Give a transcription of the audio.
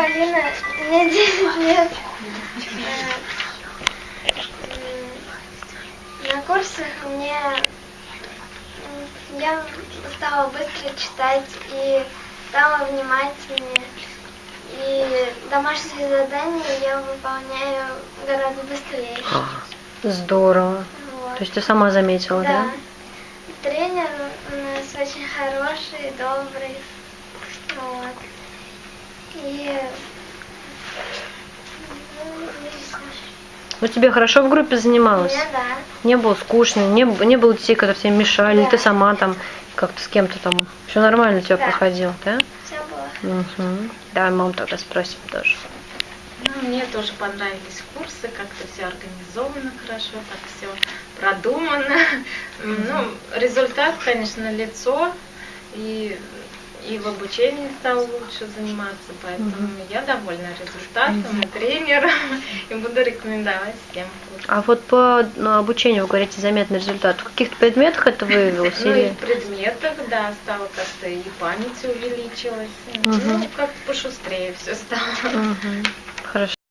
Полина, мне 10 лет. На курсах мне я стала быстро читать и стала внимательнее. И домашние задания я выполняю гораздо быстрее. А, Здорово. Вот. То есть ты сама заметила, да? Да. Тренер у нас очень хороший, добрый. Вот. И ну, и всё. Ну тебе хорошо в группе занималась? Мне да. Не было скучно, не, не было детей, которые тебе мешали, Да. ты сама там как-то с кем-то там. Все нормально у тебя Да. проходило, да? Все было. Угу. Давай мам тогда спросим тоже. Ну, мне тоже понравились курсы, как-то все организовано хорошо, так все продумано. Ну, результат, конечно, лицо, и, и в обучении стал лучше заниматься, поэтому я довольна результатом и тренером, и буду рекомендовать всем. А вот по ну, обучению, вы говорите, заметный результат. В каких-то предметах это выявилось? Ну и в предметах, да, стало как-то и память увеличилась. Ну, как-то пошустрее все стало.